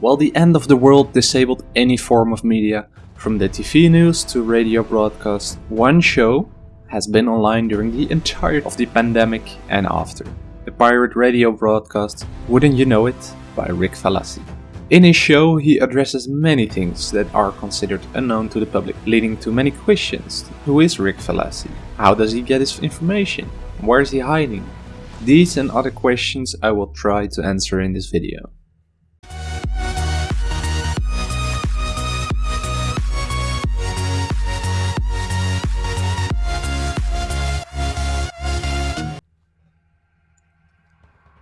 While the end of the world disabled any form of media, from the TV news to radio broadcast, one show has been online during the entire of the pandemic and after. The pirate radio broadcast Wouldn't You Know It by Rick Falassi. In his show, he addresses many things that are considered unknown to the public, leading to many questions. Who is Rick Falassi? How does he get his information? Where is he hiding? These and other questions I will try to answer in this video.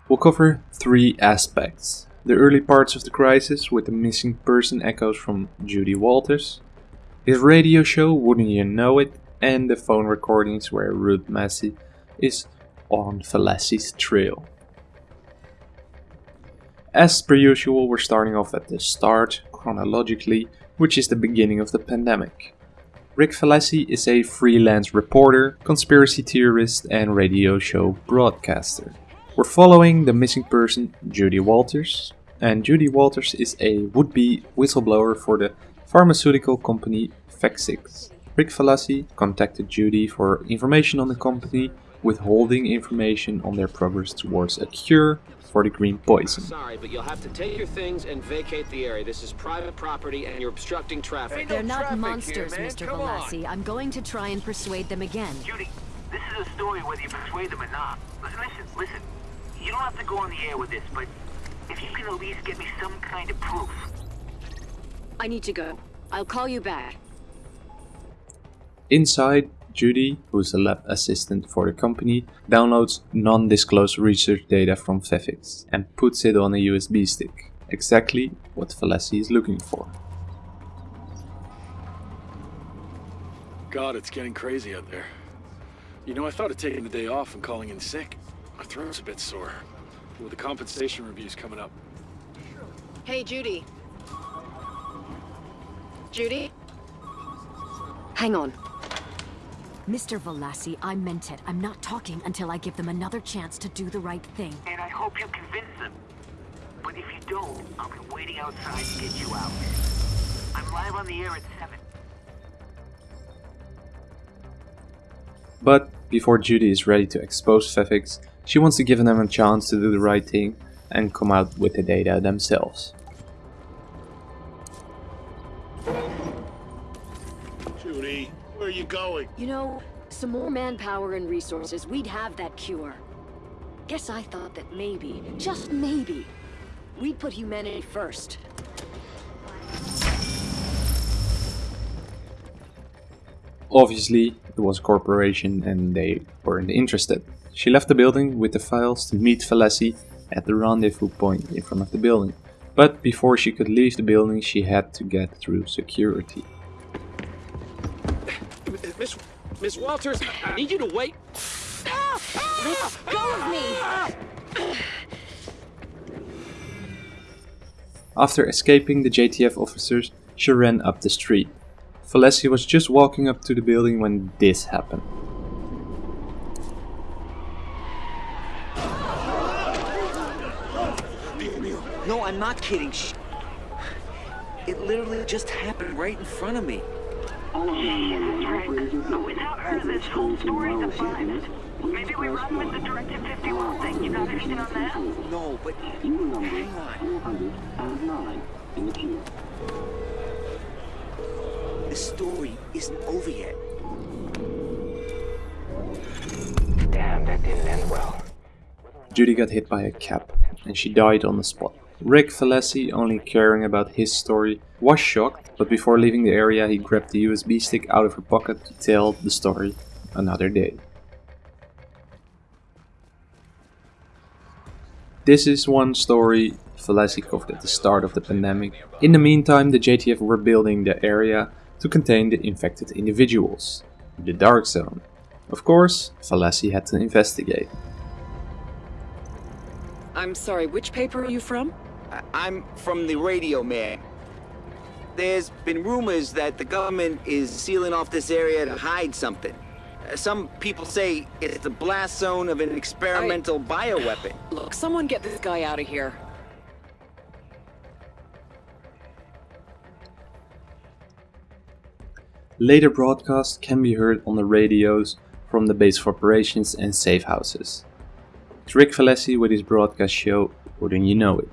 We'll cover three aspects. The early parts of the crisis with the missing person echoes from Judy Walters, his radio show Wouldn't You Know It, and the phone recordings where Ruth Massey is on Falassi's trail. As per usual, we're starting off at the start, chronologically, which is the beginning of the pandemic. Rick Falassi is a freelance reporter, conspiracy theorist, and radio show broadcaster. We're following the missing person, Judy Walters, and Judy Walters is a would-be whistleblower for the pharmaceutical company Vexix. Rick Falassi contacted Judy for information on the company, withholding information on their progress towards a cure for the green poison. Sorry, but you'll have to take your things and vacate the area. This is private property and you're obstructing traffic. They're not monsters, here, Mr. Come Falassi. I'm going to try and persuade them again. Judy, this is a story whether you persuade them or not. Listen, listen, listen. You don't have to go on the air with this, but if you can at least get me some kind of proof. I need to go. I'll call you back. Inside, Judy, who's a lab assistant for the company, downloads non-disclosed research data from Vexix and puts it on a USB stick. Exactly what Falassi is looking for. God, it's getting crazy out there. You know, I thought of taking the day off and calling in sick. My throat's a bit sore. With the compensation reviews coming up. Hey, Judy. Judy? Hang on. Mr. Falassi, I meant it. I'm not talking until I give them another chance to do the right thing. And I hope you convince them. But if you don't, I'll be waiting outside to get you out. I'm live on the air at 7. But before Judy is ready to expose Vexix, she wants to give them a chance to do the right thing and come out with the data themselves. Judy, where are you going? You know, some more manpower and resources, we'd have that cure. Guess I thought that maybe, just maybe, we'd put humanity first. Obviously, it was a corporation and they weren't interested. She left the building with the files to meet Falassi at the rendezvous point in front of the building. But before she could leave the building, she had to get through security. Miss, Miss Walters, I need you to wait. Let go of me! After escaping the JTF officers, she ran up the street. Falassi was just walking up to the building when this happened. No, I'm not kidding. Shh. It literally just happened right in front of me. Oh, yeah, right. But without her, this whole story's a five. Maybe we run with the Directive 51 thing. You got anything on that? No, but hang on. The story isn't over yet. Damn, that didn't end well. Judy got hit by a cab, and she died on the spot. Rick Falassi, only caring about his story, was shocked, but before leaving the area he grabbed the USB stick out of her pocket to tell the story another day. This is one story Falassi covered at the start of the pandemic. In the meantime, the JTF were building the area to contain the infected individuals, the Dark Zone. Of course, Falassi had to investigate. I'm sorry, which paper are you from? I'm from the radio man. There's been rumors that the government is sealing off this area to hide something. Uh, some people say it's the blast zone of an experimental I... bioweapon. Look, someone get this guy out of here. Later broadcasts can be heard on the radios from the base of operations and safe houses. It's Rick Falassi with his broadcast show, Wouldn't You Know It?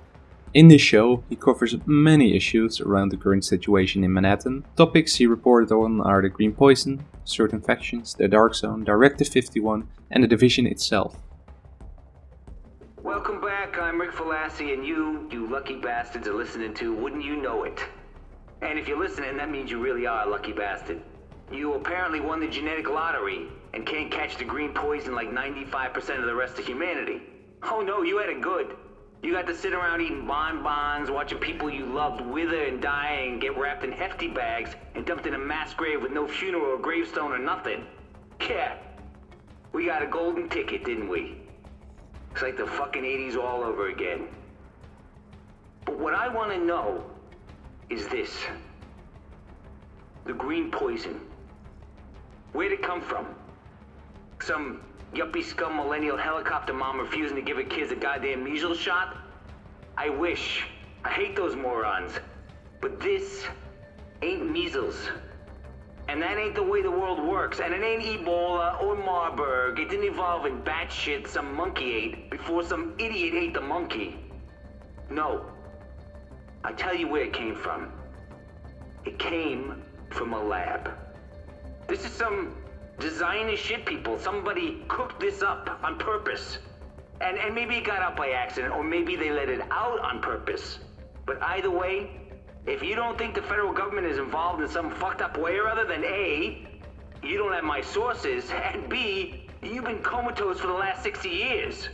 In this show, he covers many issues around the current situation in Manhattan. Topics he reported on are the Green Poison, certain factions, the Dark Zone, Directive 51, and the Division itself. Welcome back, I'm Rick Falassi, and you, you lucky bastards, are listening to Wouldn't You Know It. And if you're listening, that means you really are a lucky bastard. You apparently won the genetic lottery and can't catch the green poison like 95% of the rest of humanity. Oh no, you had it good. You got to sit around eating bonbons, watching people you loved wither and die and get wrapped in hefty bags and dumped in a mass grave with no funeral or gravestone or nothing. Yeah. We got a golden ticket, didn't we? It's like the fucking 80s all over again. But what I want to know is this. The green poison. Where'd it come from? Some yuppie scum millennial helicopter mom refusing to give her kids a goddamn measles shot? I wish. I hate those morons. But this ain't measles. And that ain't the way the world works. And it ain't Ebola or Marburg. It didn't evolve in bat shit some monkey ate before some idiot ate the monkey. No. I tell you where it came from. It came from a lab. This is some designer shit people. Somebody cooked this up on purpose. And, and maybe it got out by accident, or maybe they let it out on purpose. But either way, if you don't think the federal government is involved in some fucked up way or other, then A, you don't have my sources, and B, you've been comatose for the last 60 years.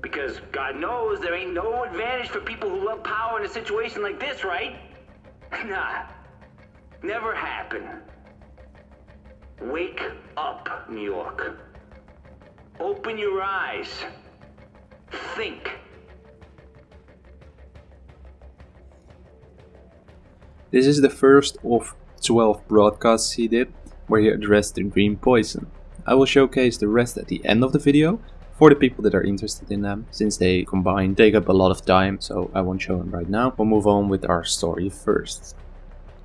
Because God knows there ain't no advantage for people who love power in a situation like this, right? Nah. Never happen. Wake up, New York. Open your eyes. Think. This is the first of 12 broadcasts he did where he addressed the green poison. I will showcase the rest at the end of the video for the people that are interested in them, since they combine take up a lot of time, so I won't show them right now. We'll move on with our story first.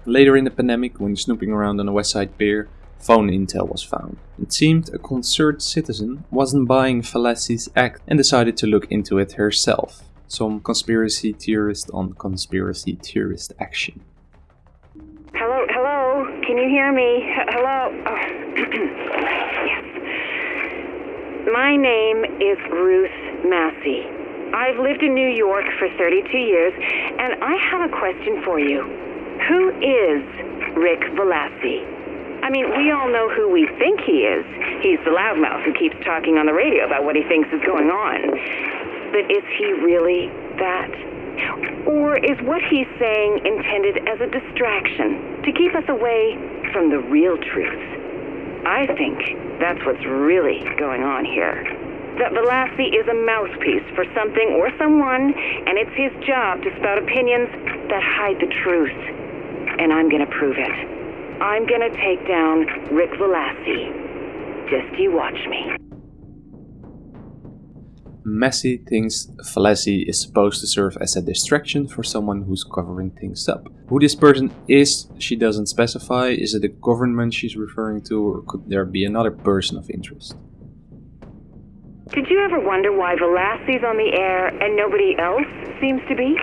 Later in the pandemic, when snooping around on the West Side Pier, phone intel was found. It seemed a concerned citizen wasn't buying Falassi's act and decided to look into it herself. Some conspiracy theorist on conspiracy theorist action. Hello, hello. Can you hear me? H- hello. Oh. yes. My name is Ruth Massey. I've lived in New York for 32 years, and I have a question for you. Who is Rick Falassi? I mean, we all know who we think he is. He's the loudmouth who keeps talking on the radio about what he thinks is going on. But is he really that? Or is what he's saying intended as a distraction to keep us away from the real truth? I think that's what's really going on here. That Falassi is a mouthpiece for something or someone, and it's his job to spout opinions that hide the truth. And I'm gonna prove it. I'm gonna take down Rick Falassi. Just you watch me. Massey thinks Falassi is supposed to serve as a distraction for someone who's covering things up. Who this person is, she doesn't specify. Is it the government she's referring to, or could there be another person of interest? Did you ever wonder why Falassi's on the air and nobody else seems to be?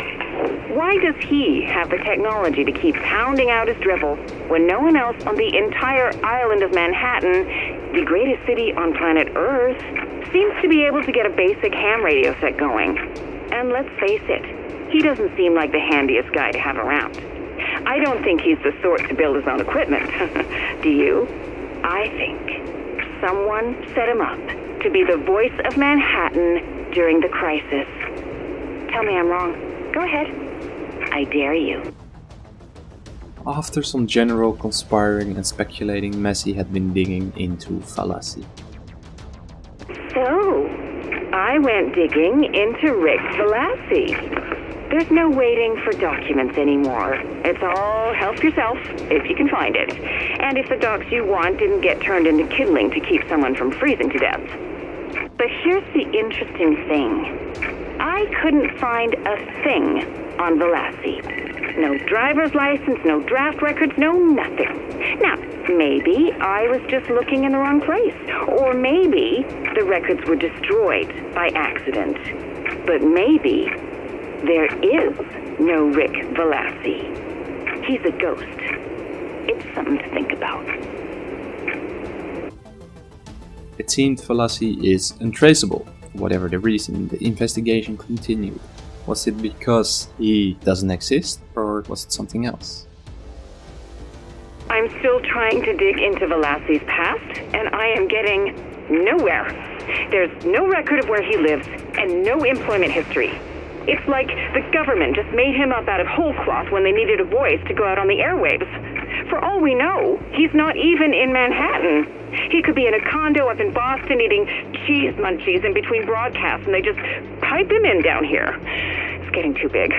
Why does he have the technology to keep pounding out his drivel when no one else on the entire island of Manhattan, the greatest city on planet Earth, seems to be able to get a basic ham radio set going? And let's face it, he doesn't seem like the handiest guy to have around. I don't think he's the sort to build his own equipment. Do you? I think someone set him up to be the voice of Manhattan during the crisis. Tell me I'm wrong. Go ahead. I dare you. After some general conspiring and speculating, Massey had been digging into Falassi. So, I went digging into Rick Falassi. There's no waiting for documents anymore. It's all help yourself, if you can find it. And if the docs you want didn't get turned into kindling to keep someone from freezing to death. But here's the interesting thing. I couldn't find a thing on Falassi. No driver's license, no draft records, no nothing. Now, maybe I was just looking in the wrong place. Or maybe the records were destroyed by accident. But maybe there is no Rick Falassi. He's a ghost. It seemed Falassi is untraceable. Whatever the reason, the investigation continued. Was it because he doesn't exist, or was it something else? I'm still trying to dig into Falassi's past, and I am getting nowhere. There's no record of where he lives, and no employment history. It's like the government just made him up out of whole cloth when they needed a voice to go out on the airwaves. For all we know, he's not even in Manhattan. He could be in a condo up in Boston eating cheese munchies in between broadcasts, and they just pipe him in down here. It's getting too big.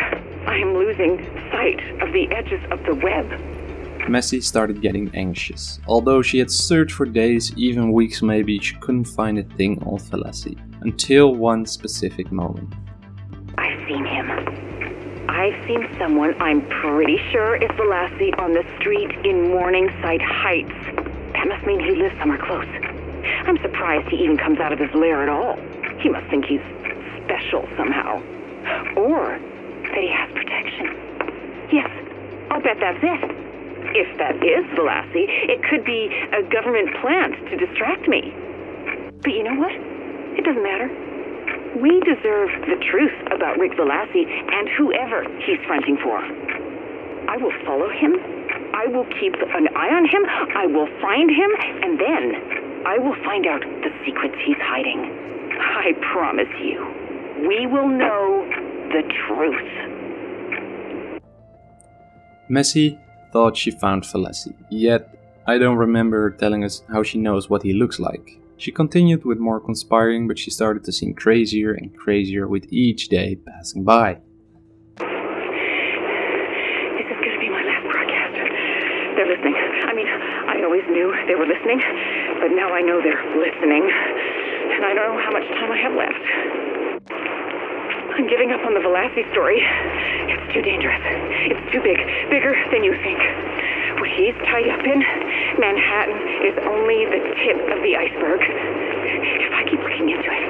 I am losing sight of the edges of the web. Massey started getting anxious. Although she had searched for days, even weeks maybe, she couldn't find a thing on Falassi. Until one specific moment. I've seen him. I've seen someone I'm pretty sure is Falassi on the street in Morningside Heights. That must mean he lives somewhere close. I'm surprised he even comes out of his lair at all. He must think he's special somehow. Or that he has protection. Yes, I'll bet that's it. If that is Falassi, it could be a government plant to distract me. But you know what? It doesn't matter. We deserve the truth about Rick Falassi and whoever he's fronting for. I will follow him. I will keep an eye on him. I will find him, and then I will find out the secrets he's hiding. I promise you, we will know the truth. Massey thought she found Falassi, yet I don't remember telling us how she knows what he looks like. She continued with more conspiring, but she started to seem crazier and crazier with each day passing by. This is going to be my last broadcast. They're listening. I mean, I always knew they were listening, but now I know they're listening. And I don't know how much time I have left. I'm giving up on the Falassi story. It's too dangerous. It's too big. Bigger than you think. What he's tied up in, Manhattan is only the tip of the iceberg. If I keep looking into it,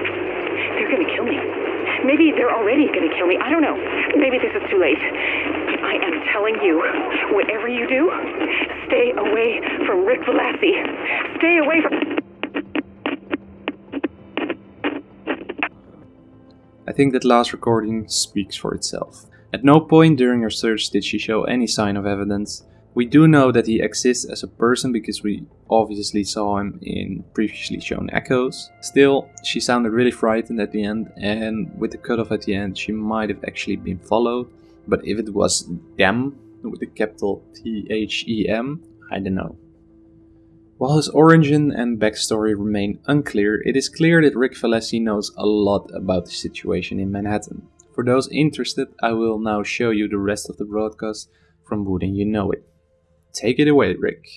they're gonna kill me. Maybe they're already gonna kill me. I don't know. Maybe this is too late. I am telling you, whatever you do, stay away from Rick Falassi. Stay away from. I think that last recording speaks for itself. At no point during her search did she show any sign of evidence. We do know that he exists as a person because we obviously saw him in previously shown echoes. Still, she sounded really frightened at the end, and with the cutoff at the end, she might have actually been followed. But if it was them, with the capital T H E M, I don't know. While his origin and backstory remain unclear, it is clear that Rick Falassi knows a lot about the situation in Manhattan. For those interested, I will now show you the rest of the broadcast from Wouldn't You Know It. Take it away, Rick.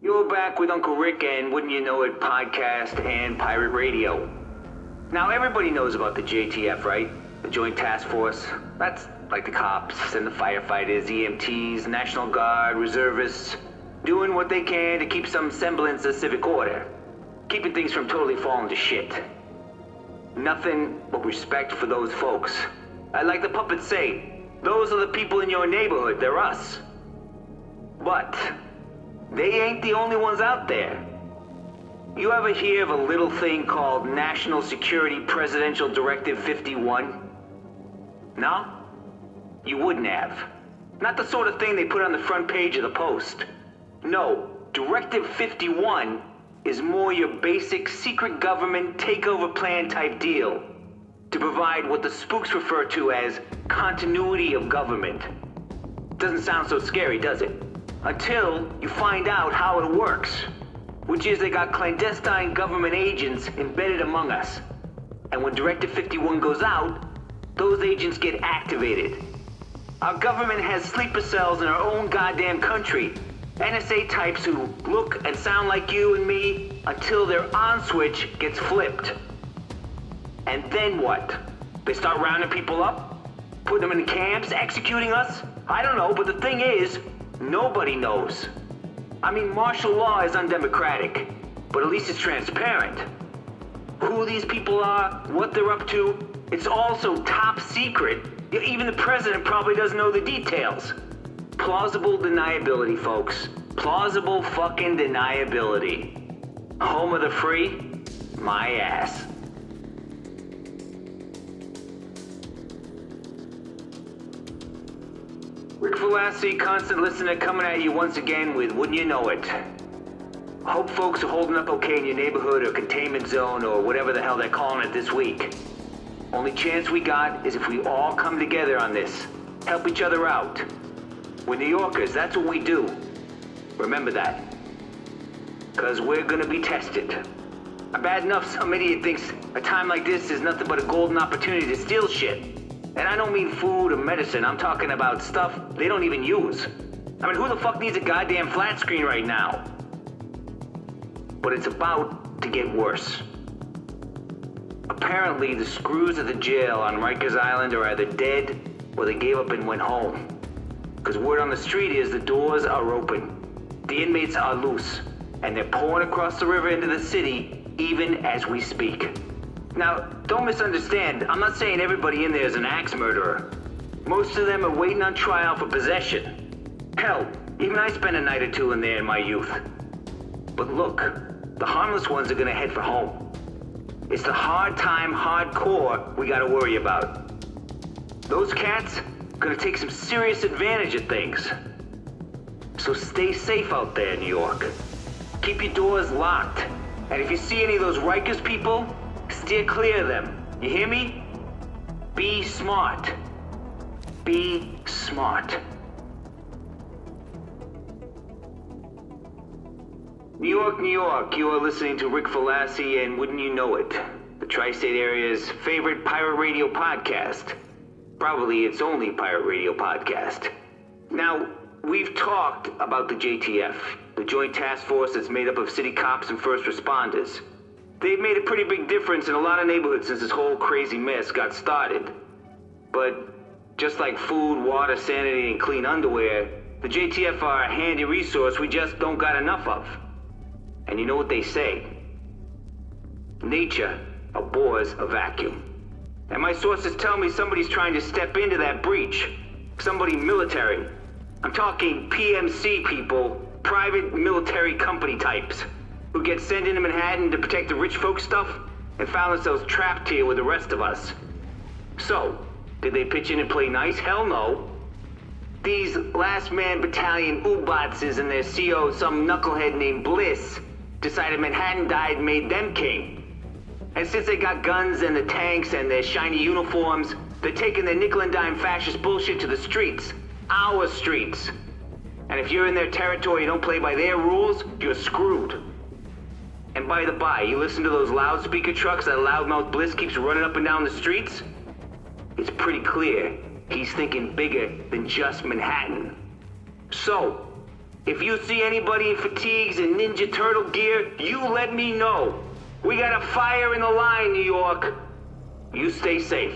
You're back with Uncle Rick and Wouldn't You Know It podcast and pirate radio. Now, everybody knows about the JTF, right? The Joint Task Force. That's like the cops and the firefighters, EMTs, National Guard, reservists, doing what they can to keep some semblance of civic order, keeping things from totally falling to shit. Nothing but respect for those folks. I like the puppets say, those are the people in your neighborhood, they're us. But they ain't the only ones out there. You ever hear of a little thing called National Security Presidential Directive 51? No? You wouldn't have. Not the sort of thing they put on the front page of the Post. No, Directive 51 is more your basic secret government takeover plan type deal. To provide what the spooks refer to as continuity of government. Doesn't sound so scary, does it? Until you find out how it works. Which is they got clandestine government agents embedded among us. And when Directive 51 goes out, those agents get activated. Our government has sleeper cells in our own goddamn country. NSA types who look and sound like you and me until their on switch gets flipped. And then what? They start rounding people up? Putting them in camps? Executing us? I don't know, but the thing is, nobody knows. I mean, martial law is undemocratic, but at least it's transparent. Who these people are, what they're up to, it's also top secret. Even the president probably doesn't know the details. Plausible deniability, folks. Plausible fucking deniability. Home of the free? My ass. Rick Falassi, constant listener coming at you once again with Wouldn't You Know It. Hope folks are holding up okay in your neighborhood or containment zone or whatever the hell they're calling it this week. Only chance we got is if we all come together on this. Help each other out. We're New Yorkers, that's what we do. Remember that. Cause we're gonna be tested. Bad enough some idiot thinks a time like this is nothing but a golden opportunity to steal shit. And I don't mean food or medicine, I'm talking about stuff they don't even use. I mean, who the fuck needs a goddamn flat screen right now? But it's about to get worse. Apparently, the screws at the jail on Rikers Island are either dead or they gave up and went home. Because word on the street is the doors are open. The inmates are loose, and they're pouring across the river into the city even as we speak. Now, don't misunderstand. I'm not saying everybody in there is an axe murderer. Most of them are waiting on trial for possession. Hell, even I spent a night or two in there in my youth. But look, the harmless ones are gonna head for home. It's the hard time, hardcore we gotta worry about. Those cats gonna take some serious advantage of things. So stay safe out there, New York. Keep your doors locked. And if you see any of those Rikers people, Steer clear of them. You hear me? Be smart. Be smart. New York, New York, you are listening to Rick Falassi and Wouldn't You Know It, the tri-state area's favorite pirate radio podcast. Probably its only pirate radio podcast. Now, we've talked about the JTF, the Joint Task Force that's made up of city cops and first responders. They've made a pretty big difference in a lot of neighborhoods since this whole crazy mess got started. But just like food, water, sanity, and clean underwear, the JTF are a handy resource we just don't got enough of. And you know what they say? Nature abhors a vacuum. And my sources tell me somebody's trying to step into that breach. Somebody military. I'm talking PMC people, private military company types who get sent into Manhattan to protect the rich folk stuff and found themselves trapped here with the rest of us. So, did they pitch in and play nice? Hell no. These last man battalion Ubatses and their CO, some knucklehead named Bliss, decided Manhattan died made them king. And since they got guns and the tanks and their shiny uniforms, they're taking their nickel and dime fascist bullshit to the streets. Our streets. And if you're in their territory and don't play by their rules, you're screwed. And by the by, you listen to those loudspeaker trucks that loudmouth Bliss keeps running up and down the streets? It's pretty clear he's thinking bigger than just Manhattan. So, if you see anybody in fatigues and Ninja Turtle gear, you let me know. We got a fire in the line, New York. You stay safe.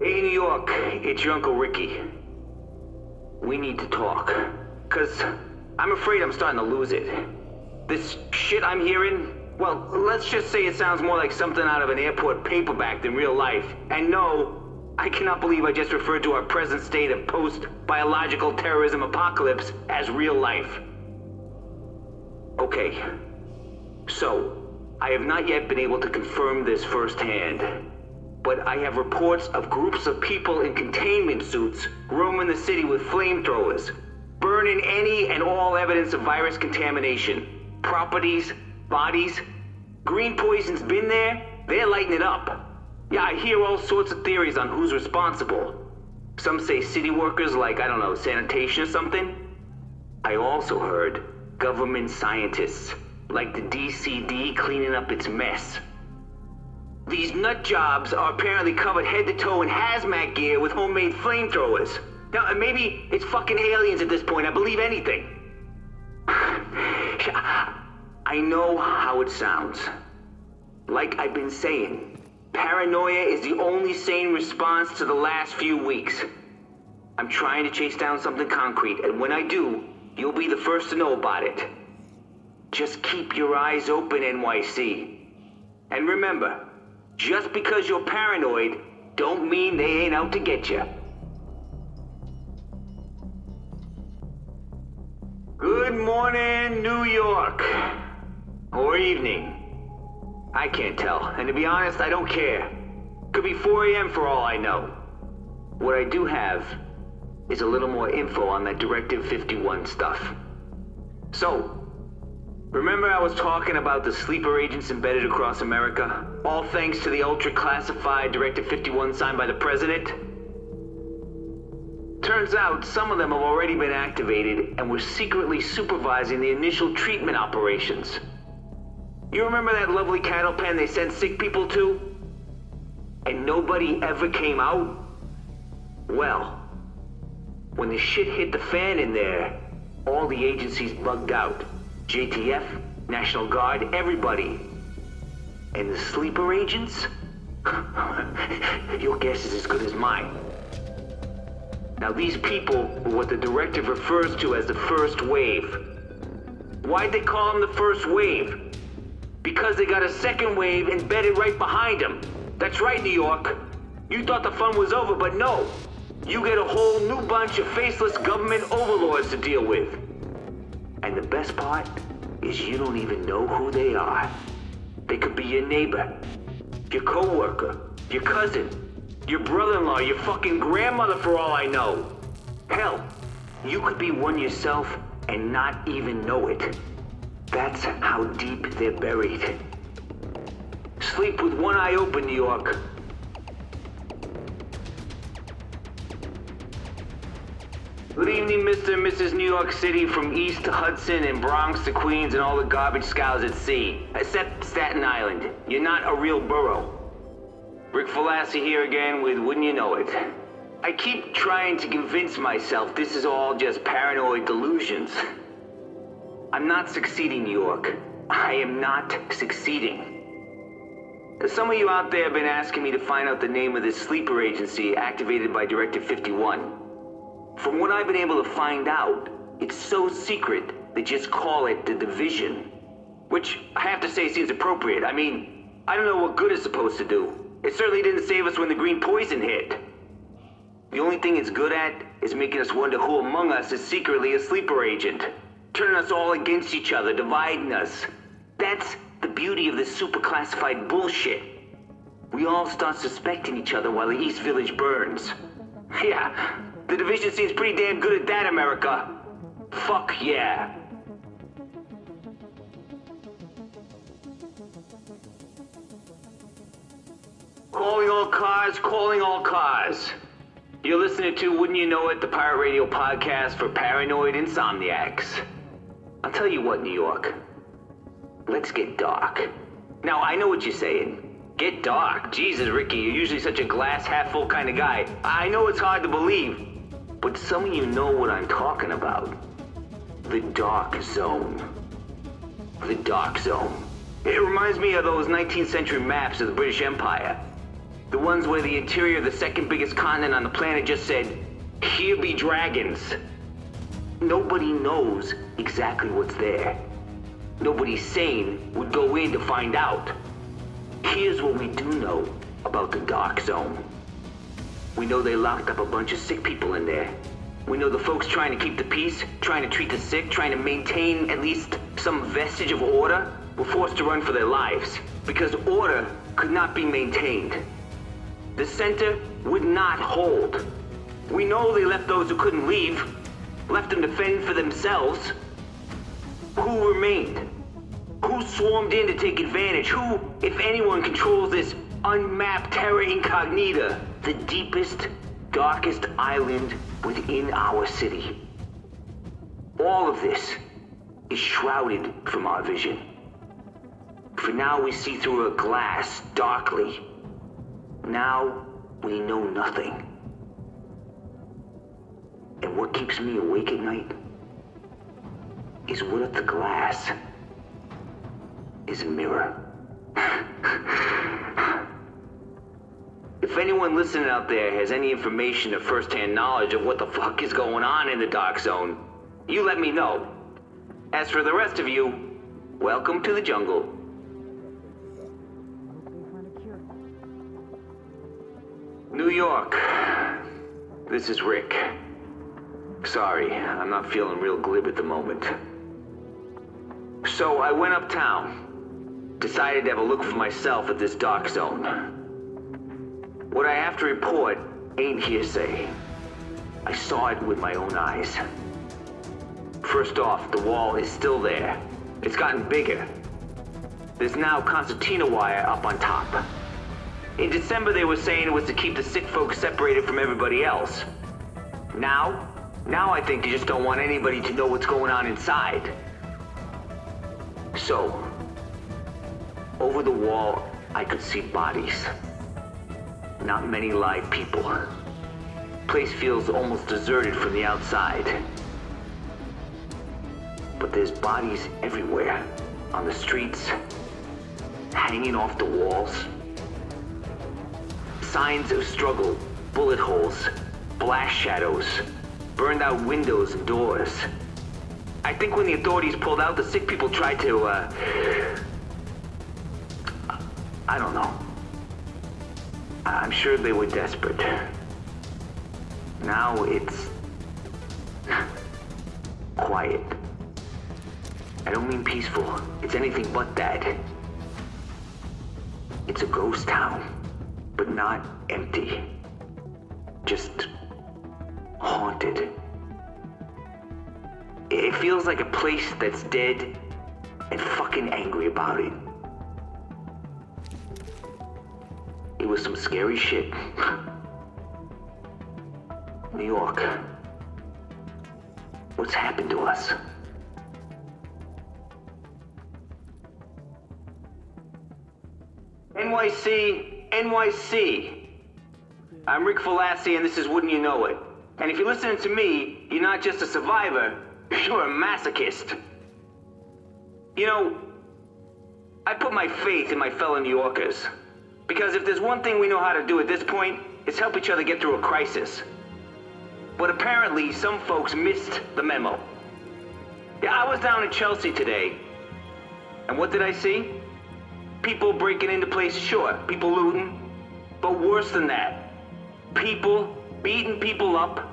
Hey, New York, it's your Uncle Ricky. We need to talk. Cause I'm afraid I'm starting to lose it. This shit I'm hearing, well, let's just say it sounds more like something out of an airport paperback than real life. And no, I cannot believe I just referred to our present state of post-biological terrorism apocalypse as real life. Okay, so, I have not yet been able to confirm this firsthand, but I have reports of groups of people in containment suits roaming the city with flamethrowers, burning any and all evidence of virus contamination. Properties, bodies. Green poison's been there, they're lighting it up. Yeah, I hear all sorts of theories on who's responsible. Some say city workers like, I don't know, sanitation or something. I also heard government scientists, like the DCD cleaning up its mess. These nut jobs are apparently covered head to toe in hazmat gear with homemade flamethrowers. Now, uh, maybe it's fucking aliens at this point. I believe anything. I know how it sounds. like I've been saying, paranoia is the only sane response to the last few weeks. I'm trying to chase down something concrete, and when I do, you'll be the first to know about it. Just keep your eyes open, NYC. And remember, just because you're paranoid, don't mean they ain't out to get you. Good morning, New York. Or evening. I can't tell, and to be honest, I don't care. Could be 4 a.m. for all I know. What I do have is a little more info on that Directive 51 stuff. So, remember I was talking about the sleeper agents embedded across America? All thanks to the ultra-classified Directive 51 signed by the President? Turns out some of them have already been activated and were secretly supervising the initial treatment operations. You remember that lovely cattle pen they sent sick people to? And nobody ever came out? Well, when the shit hit the fan in there, all the agencies bugged out. JTF, National Guard, everybody. And the sleeper agents? Your guess is as good as mine. Now these people were what the directive refers to as the first wave. Why'd they call them the first wave? Because they got a second wave embedded right behind them. That's right, New York. You thought the fun was over, but no. You get a whole new bunch of faceless government overlords to deal with. And the best part is you don't even know who they are. They could be your neighbor, your coworker, your cousin, your brother-in-law, your fucking grandmother for all I know. Hell, you could be one yourself and not even know it. That's how deep they're buried. Sleep with one eye open, New York. Good evening, Mr. and Mrs. New York City from East to Hudson and Bronx to Queens and all the garbage scows at sea. Except Staten Island. You're not a real borough. Rick Falassi here again with Wouldn't You Know It. I keep trying to convince myself this is all just paranoid delusions. I'm not succeeding, New York. I am not succeeding. Some of you out there have been asking me to find out the name of this sleeper agency activated by Directive 51. From what I've been able to find out, it's so secret they just call it the Division. Which I have to say seems appropriate. I mean, I don't know what good it's supposed to do. It certainly didn't save us when the green poison hit. The only thing it's good at is making us wonder who among us is secretly a sleeper agent. Turning us all against each other, dividing us. That's the beauty of this super classified bullshit. We all start suspecting each other while the East Village burns. Yeah, the division seems pretty damn good at that, America. Fuck yeah. Calling all cars, calling all cars. You're listening to Wouldn't You Know It, the Pirate Radio podcast for paranoid insomniacs. I'll tell you what, New York. Let's get dark. Now, I know what you're saying. Get dark. Jesus, Ricky, you're usually such a glass half full kind of guy. I know it's hard to believe, but some of you know what I'm talking about. The Dark Zone. The Dark Zone. It reminds me of those 19th century maps of the British Empire. The ones where the interior of the second biggest continent on the planet just said, Here be dragons. Nobody knows exactly what's there. Nobody sane would go in to find out. Here's what we do know about the Dark Zone. We know they locked up a bunch of sick people in there. We know the folks trying to keep the peace, trying to treat the sick, trying to maintain at least some vestige of order, were forced to run for their lives. Because order could not be maintained. The center would not hold. We know they left those who couldn't leave, left them to fend for themselves. Who remained? Who swarmed in to take advantage? Who, if anyone, controls this unmapped terra incognita, the deepest, darkest island within our city? All of this is shrouded from our vision. For now we see through a glass darkly. Now we know nothing. And what keeps me awake at night is what if the glass is a mirror? If anyone listening out there has any information or first-hand knowledge of what the fuck is going on in the Dark Zone, you let me know. As for the rest of you, welcome to the jungle. New York. This is Rick. Sorry, I'm not feeling real glib at the moment. So I went uptown. Decided to have a look for myself at this dark zone. What I have to report ain't hearsay. I saw it with my own eyes. First off, the wall is still there. It's gotten bigger. There's now concertina wire up on top. In December, they were saying it was to keep the sick folks separated from everybody else. Now, now I think they just don't want anybody to know what's going on inside. So, over the wall, I could see bodies. Not many live people. Place feels almost deserted from the outside. But there's bodies everywhere. On the streets, hanging off the walls. Signs of struggle, bullet holes, blast shadows, burned out windows and doors. I think when the authorities pulled out, the sick people tried to, uh... I don't know. I'm sure they were desperate. Now it's... quiet. I don't mean peaceful. It's anything but that. It's a ghost town, but not empty. Just haunted. It feels like a place that's dead and fucking angry about it. It was some scary shit. New York. What's happened to us? NYC, NYC. I'm Rick Falassi and this is Wouldn't You Know It. And if you're listening to me, you're not just a survivor, you're a masochist. You know, I put my faith in my fellow New Yorkers. Because if there's one thing we know how to do at this point, it's help each other get through a crisis. But apparently, some folks missed the memo. Yeah, I was down in Chelsea today. And what did I see? People breaking into places, sure, people looting. But worse than that, people beating people up,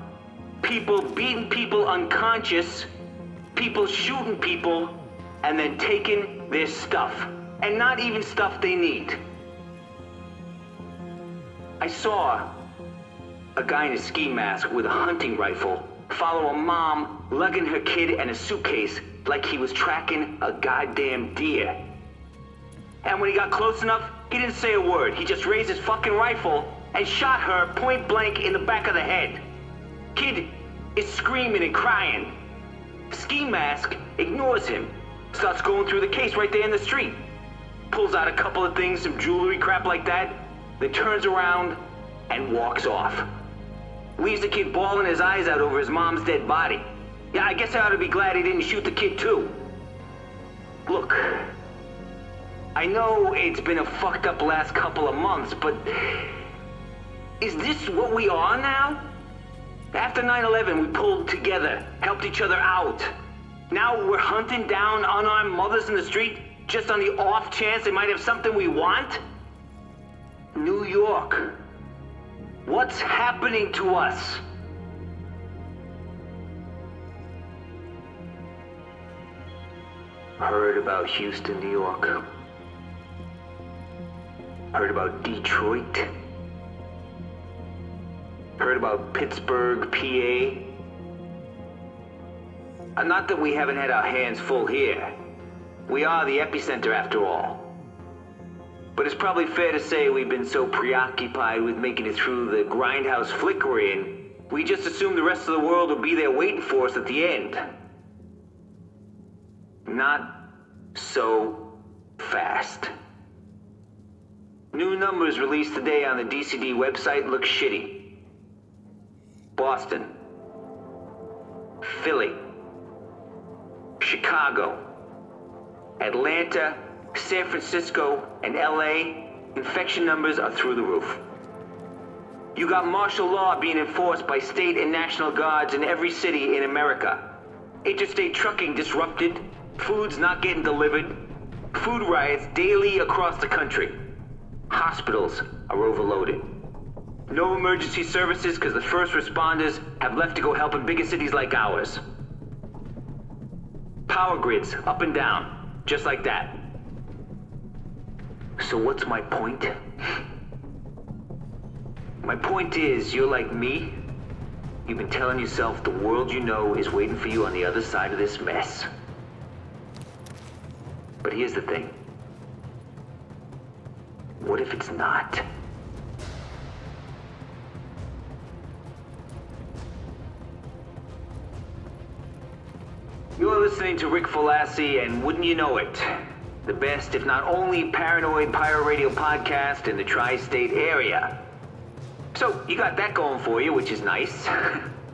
people beating people unconscious, people shooting people, and then taking their stuff. And not even stuff they need. I saw a guy in a ski mask with a hunting rifle follow a mom lugging her kid and a suitcase like he was tracking a goddamn deer. And when he got close enough, he didn't say a word. He just raised his fucking rifle and shot her point blank in the back of the head. Kid is screaming and crying. Ski mask ignores him. Starts going through the case right there in the street. Pulls out a couple of things, some jewelry, crap like that. Then turns around and walks off. Leaves the kid bawling his eyes out over his mom's dead body. Yeah, I guess I ought to be glad he didn't shoot the kid too. Look, I know it's been a fucked up last couple of months, but is this what we are now? After 9-11, we pulled together, helped each other out. Now we're hunting down unarmed mothers in the street just on the off chance they might have something we want? New York. What's happening to us? Heard about Houston, New York. Heard about Detroit. Heard about Pittsburgh, PA. Uh, not that we haven't had our hands full here. We are the epicenter after all. But it's probably fair to say we've been so preoccupied with making it through the grindhouse flickering, we just assumed the rest of the world would be there waiting for us at the end. Not so fast. New numbers released today on the DCD website look shitty. Boston. Philly. Chicago. Atlanta, San Francisco, and LA, infection numbers are through the roof. You got martial law being enforced by state and national guards in every city in America. Interstate trucking disrupted, food's not getting delivered, food riots daily across the country. Hospitals are overloaded. No emergency services because the first responders have left to go help in bigger cities like ours. Power grids up and down, just like that. So what's my point? My point is, you're like me. You've been telling yourself the world you know is waiting for you on the other side of this mess. But here's the thing. What if it's not? You're listening to Rick Falassi, and wouldn't you know it, the best, if not only, paranoid pirate radio podcast in the tri-state area. So, you got that going for you, which is nice.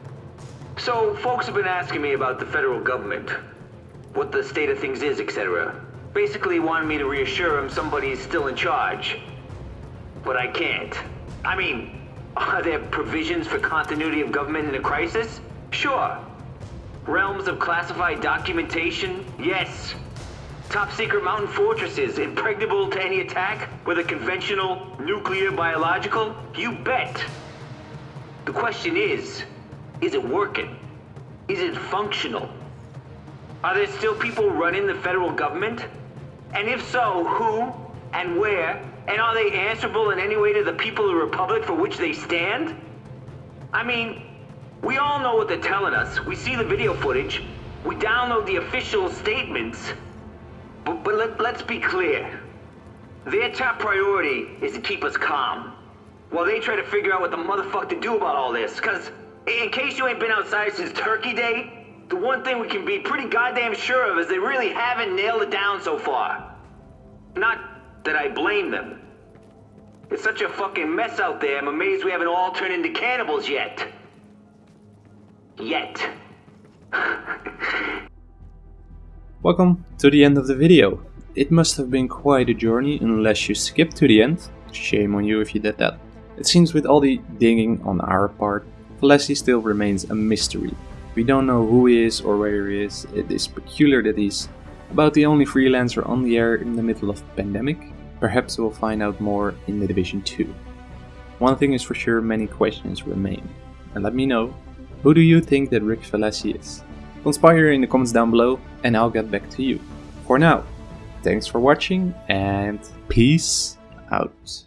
so, folks have been asking me about the federal government, what the state of things is, etc. Basically he wanted me to reassure them somebody's still in charge. But I can't. I mean, are there provisions for continuity of government in a crisis? Sure. Realms of classified documentation? Yes. Top secret mountain fortresses, impregnable to any attack, whether conventional, nuclear, biological? You bet. The question is, is it working? Is it functional? Are there still people running the federal government? And if so, who and where? And are they answerable in any way to the people of the Republic for which they stand? I mean, we all know what they're telling us. We see the video footage. We download the official statements. But, but let, let's be clear. Their top priority is to keep us calm. While they try to figure out what the motherfucker to do about all this. Cause, in case you ain't been outside since Turkey Day, the one thing we can be pretty goddamn sure of is they really haven't nailed it down so far. Not that I blame them. It's such a fucking mess out there, I'm amazed we haven't all turned into cannibals yet. Yet. Welcome to the end of the video. It must have been quite a journey unless you skipped to the end. Shame on you if you did that. It seems with all the digging on our part, Falassi still remains a mystery. We don't know who he is or where he is, it is peculiar that he's about the only freelancer on the air in the middle of pandemic. Perhaps we'll find out more in the Division 2. One thing is for sure, many questions remain. And let me know, who do you think that Rick Falassi is? Conspire in the comments down below and I'll get back to you. For now, thanks for watching and peace out.